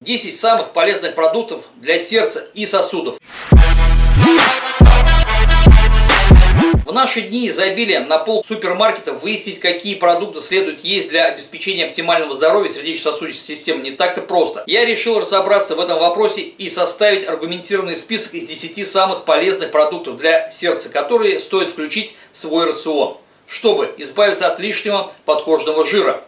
10 самых полезных продуктов для сердца и сосудов. В наши дни изобилия на пол супермаркетов выяснить, какие продукты следует есть для обеспечения оптимального здоровья сердечно-сосудистой системы не так-то просто. Я решил разобраться в этом вопросе и составить аргументированный список из 10 самых полезных продуктов для сердца, которые стоит включить в свой рацион, чтобы избавиться от лишнего подкожного жира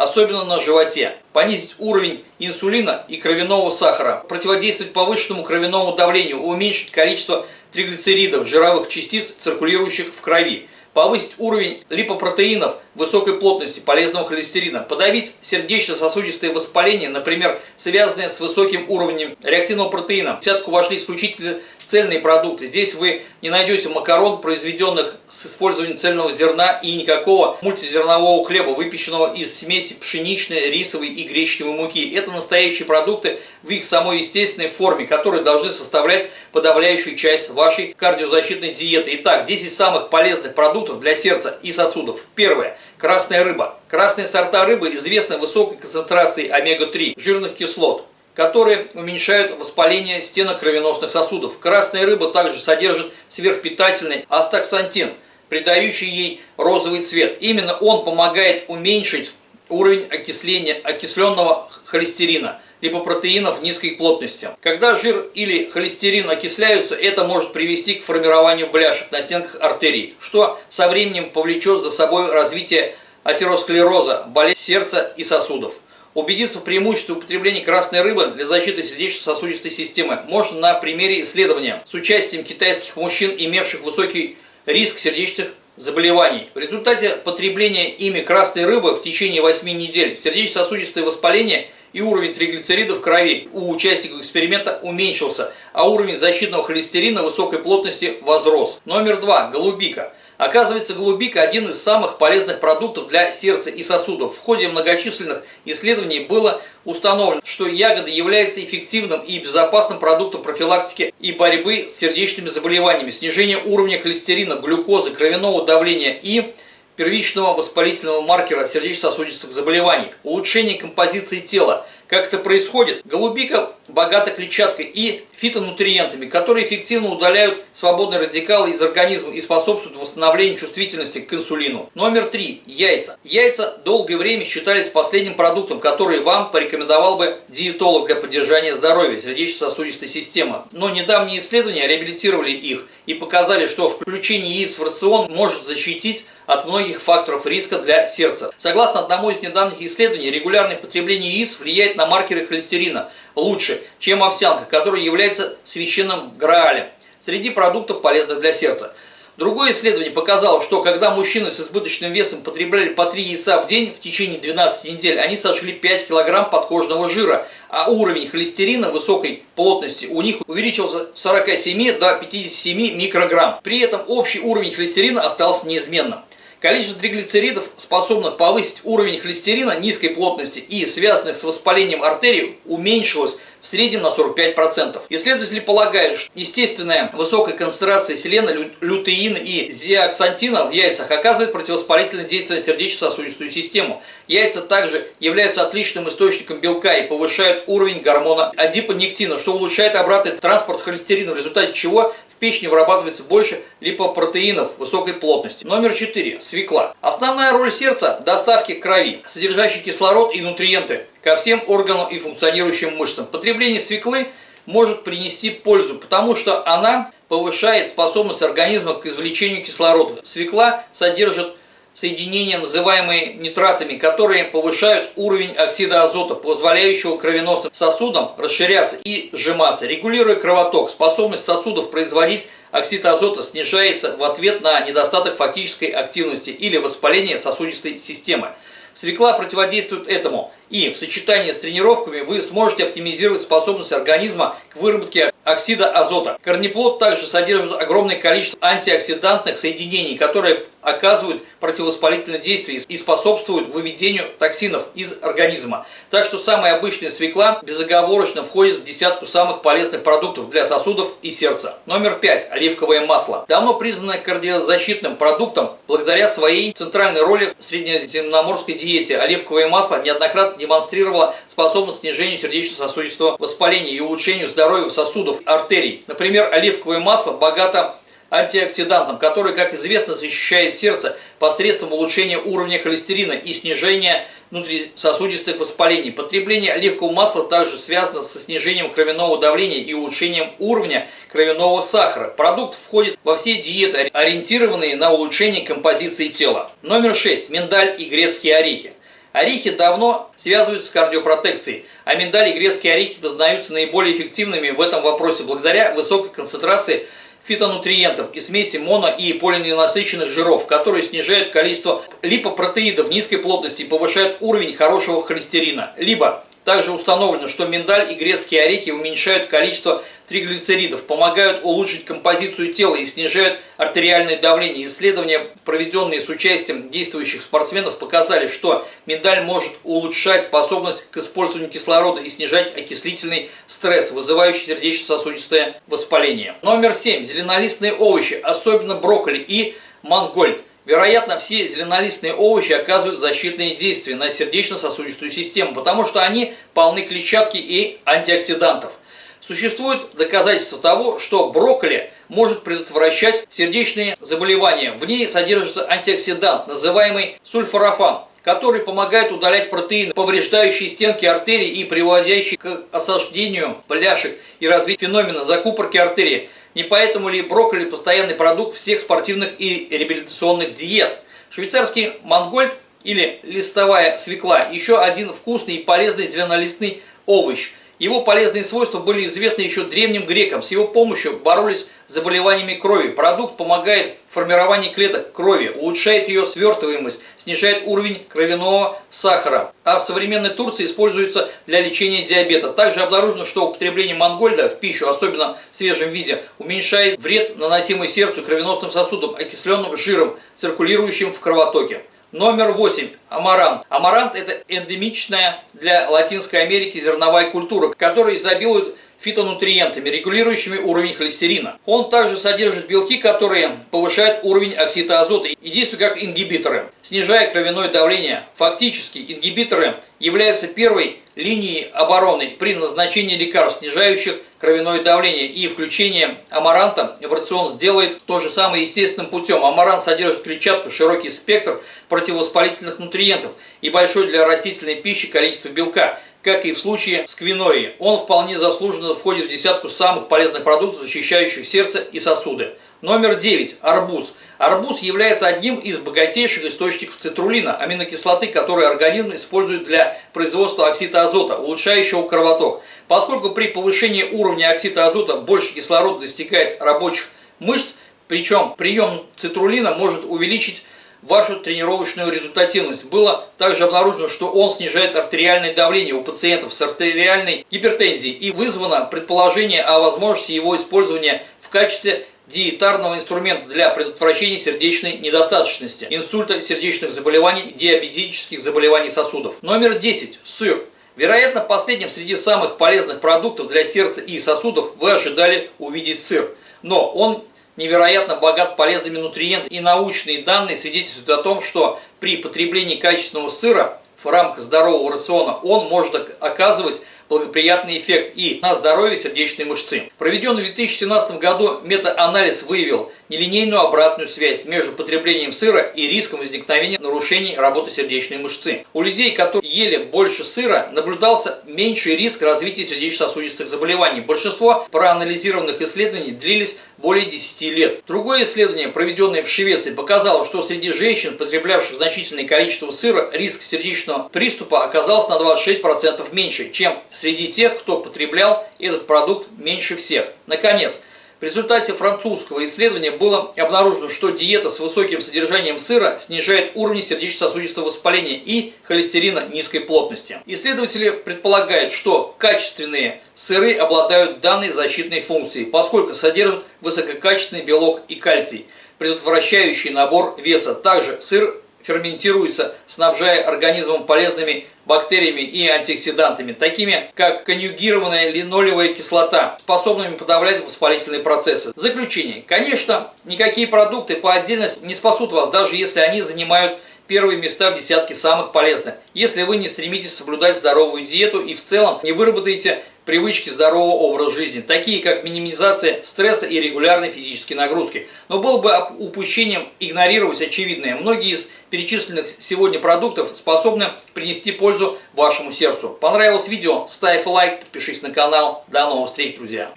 особенно на животе, понизить уровень инсулина и кровяного сахара, противодействовать повышенному кровяному давлению, уменьшить количество триглицеридов, жировых частиц, циркулирующих в крови, повысить уровень липопротеинов высокой плотности полезного холестерина, подавить сердечно-сосудистые воспаления, например, связанные с высоким уровнем реактивного протеина. В десятку вошли исключительно цельные продукты. Здесь вы не найдете макарон, произведенных с использованием цельного зерна и никакого мультизернового хлеба, выпеченного из смеси пшеничной, рисовой и гречневой муки. Это настоящие продукты в их самой естественной форме, которые должны составлять подавляющую часть вашей кардиозащитной диеты. Итак, 10 самых полезных продуктов для сердца и сосудов. Первое. Красная рыба. Красные сорта рыбы известны высокой концентрацией омега-3 жирных кислот которые уменьшают воспаление стенок кровеносных сосудов. Красная рыба также содержит сверхпитательный астаксантин, придающий ей розовый цвет. Именно он помогает уменьшить уровень окисления окисленного холестерина, либо протеинов низкой плотности. Когда жир или холестерин окисляются, это может привести к формированию бляшек на стенках артерий, что со временем повлечет за собой развитие атеросклероза, болезнь сердца и сосудов. Убедиться в преимуществе употребления красной рыбы для защиты сердечно-сосудистой системы можно на примере исследования с участием китайских мужчин, имевших высокий риск сердечных заболеваний. В результате потребления ими красной рыбы в течение 8 недель сердечно-сосудистое воспаление и уровень триглицеридов в крови у участников эксперимента уменьшился, а уровень защитного холестерина высокой плотности возрос. Номер два. Голубика. Оказывается, голубика – один из самых полезных продуктов для сердца и сосудов. В ходе многочисленных исследований было установлено, что ягода является эффективным и безопасным продуктом профилактики и борьбы с сердечными заболеваниями, снижение уровня холестерина, глюкозы, кровяного давления и первичного воспалительного маркера сердечно-сосудистых заболеваний, улучшение композиции тела. Как это происходит? Голубика богата клетчаткой и фитонутриентами, которые эффективно удаляют свободные радикалы из организма и способствуют восстановлению чувствительности к инсулину. Номер три. Яйца. Яйца долгое время считались последним продуктом, который вам порекомендовал бы диетолог для поддержания здоровья сердечно-сосудистой системы. Но недавние исследования реабилитировали их и показали, что включение яиц в рацион может защитить от многих факторов риска для сердца. Согласно одному из недавних исследований, регулярное потребление яиц влияет на маркеры холестерина лучше, чем овсянка, которая является священным граалем среди продуктов, полезных для сердца. Другое исследование показало, что когда мужчины с избыточным весом потребляли по 3 яйца в день в течение 12 недель, они сожгли 5 килограмм подкожного жира, а уровень холестерина высокой плотности у них увеличился с 47 до 57 микрограмм. При этом общий уровень холестерина остался неизменным. Количество триглицеридов, способных повысить уровень холестерина низкой плотности и связанных с воспалением артерий, уменьшилось в среднем на 45%. Исследователи полагают, что естественная высокая концентрация селена, лютеина и зиаксантина в яйцах оказывает противовоспалительное действие на сердечно-сосудистую систему. Яйца также являются отличным источником белка и повышают уровень гормона адипонектина, что улучшает обратный транспорт холестерина, в результате чего в печени вырабатывается больше липопротеинов высокой плотности. Номер 4. Свекла. Основная роль сердца – доставки крови, содержащей кислород и нутриенты ко всем органам и функционирующим мышцам. Потребление свеклы может принести пользу, потому что она повышает способность организма к извлечению кислорода. Свекла содержит соединения, называемые нитратами, которые повышают уровень оксида азота, позволяющего кровеносным сосудам расширяться и сжиматься. Регулируя кровоток, способность сосудов производить оксид азота снижается в ответ на недостаток фактической активности или воспаление сосудистой системы. Свекла противодействует этому, и в сочетании с тренировками вы сможете оптимизировать способность организма к выработке оксида азота. Корнеплод также содержит огромное количество антиоксидантных соединений, которые оказывают противовоспалительное действие и способствуют выведению токсинов из организма. Так что самая обычная свекла безоговорочно входит в десятку самых полезных продуктов для сосудов и сердца. Номер 5. Оливковое масло. Давно признанное кардиозащитным продуктом благодаря своей центральной роли в среднеземноморской диете. Оливковое масло неоднократно демонстрировало способность к снижению сердечно-сосудистого воспаления и улучшению здоровья сосудов, артерий. Например, оливковое масло богато антиоксидантом, который, как известно, защищает сердце посредством улучшения уровня холестерина и снижения внутрисосудистых воспалений. Потребление оливкового масла также связано со снижением кровяного давления и улучшением уровня кровяного сахара. Продукт входит во все диеты, ориентированные на улучшение композиции тела. Номер 6. Миндаль и грецкие орехи. Орехи давно связываются с кардиопротекцией, а миндаль и грецкие орехи признаются наиболее эффективными в этом вопросе благодаря высокой концентрации фитонутриентов и смеси моно- и полиненасыщенных жиров, которые снижают количество липопротеидов низкой плотности и повышают уровень хорошего холестерина. Либо также установлено, что миндаль и грецкие орехи уменьшают количество триглицеридов, помогают улучшить композицию тела и снижают артериальное давление. Исследования, проведенные с участием действующих спортсменов, показали, что миндаль может улучшать способность к использованию кислорода и снижать окислительный стресс, вызывающий сердечно-сосудистое воспаление. Номер 7. Зеленолистные овощи, особенно брокколи и мангольд. Вероятно, все зеленолистные овощи оказывают защитные действия на сердечно-сосудистую систему, потому что они полны клетчатки и антиоксидантов. Существует доказательство того, что брокколи может предотвращать сердечные заболевания. В ней содержится антиоксидант, называемый сульфорафан, который помогает удалять протеины, повреждающие стенки артерий и приводящие к осаждению бляшек и развитию феномена закупорки артерии. Не поэтому ли брокколи – постоянный продукт всех спортивных и реабилитационных диет? Швейцарский мангольд или листовая свекла – еще один вкусный и полезный зеленолистный овощ – его полезные свойства были известны еще древним грекам. С его помощью боролись с заболеваниями крови. Продукт помогает формированию клеток крови, улучшает ее свертываемость, снижает уровень кровяного сахара. А в современной Турции используется для лечения диабета. Также обнаружено, что употребление мангольда в пищу, особенно в свежем виде, уменьшает вред, наносимый сердцу, кровеносным сосудам, окисленным жиром, циркулирующим в кровотоке. Номер 8. Амарант. Амарант – это эндемичная для Латинской Америки зерновая культура, которая изобилует фитонутриентами, регулирующими уровень холестерина. Он также содержит белки, которые повышают уровень оксида азота и действуют как ингибиторы, снижая кровяное давление. Фактически ингибиторы являются первой линией обороны при назначении лекарств, снижающих кровяное давление и включение амаранта в рацион сделает то же самое естественным путем. Амарант содержит клетчатку, широкий спектр противовоспалительных нутриентов и большое для растительной пищи количество белка, как и в случае с квиноей. Он вполне заслуженно входит в десятку самых полезных продуктов, защищающих сердце и сосуды. Номер 9. Арбуз. Арбуз является одним из богатейших источников цитрулина, аминокислоты, которые организм использует для производства оксида азота, улучшающего кровоток. Поскольку при повышении уровня оксида азота больше кислорода достигает рабочих мышц, причем прием цитрулина может увеличить вашу тренировочную результативность. Было также обнаружено, что он снижает артериальное давление у пациентов с артериальной гипертензией и вызвано предположение о возможности его использования в качестве диетарного инструмента для предотвращения сердечной недостаточности, инсульта, сердечных заболеваний, диабетических заболеваний сосудов. Номер 10. Сыр. Вероятно, последним среди самых полезных продуктов для сердца и сосудов вы ожидали увидеть сыр. Но он невероятно богат полезными нутриентами и научные данные свидетельствуют о том, что при потреблении качественного сыра в рамках здорового рациона он может оказывать благоприятный эффект и на здоровье сердечной мышцы. Проведенный в 2017 году метаанализ выявил нелинейную обратную связь между потреблением сыра и риском возникновения нарушений работы сердечной мышцы. У людей, которые ели больше сыра, наблюдался меньший риск развития сердечно-сосудистых заболеваний. Большинство проанализированных исследований длились более 10 лет. Другое исследование, проведенное в Швеции, показало, что среди женщин, потреблявших значительное количество сыра, риск сердечного приступа оказался на 26% меньше, чем среди тех, кто потреблял этот продукт меньше всех. Наконец, в результате французского исследования было обнаружено, что диета с высоким содержанием сыра снижает уровень сердечно-сосудистого воспаления и холестерина низкой плотности. Исследователи предполагают, что качественные сыры обладают данной защитной функцией, поскольку содержат высококачественный белок и кальций. предотвращающие набор веса. Также сыр ферментируется, снабжая организмом полезными бактериями и антиоксидантами, такими как конъюгированная линолевая кислота, способными подавлять воспалительные процессы. Заключение. Конечно, никакие продукты по отдельности не спасут вас, даже если они занимают первые места в десятке самых полезных, если вы не стремитесь соблюдать здоровую диету и в целом не выработаете привычки здорового образа жизни, такие как минимизация стресса и регулярной физической нагрузки. Но было бы упущением игнорировать очевидное. Многие из перечисленных сегодня продуктов способны принести пользу вашему сердцу. Понравилось видео? Ставь лайк, подпишись на канал. До новых встреч, друзья!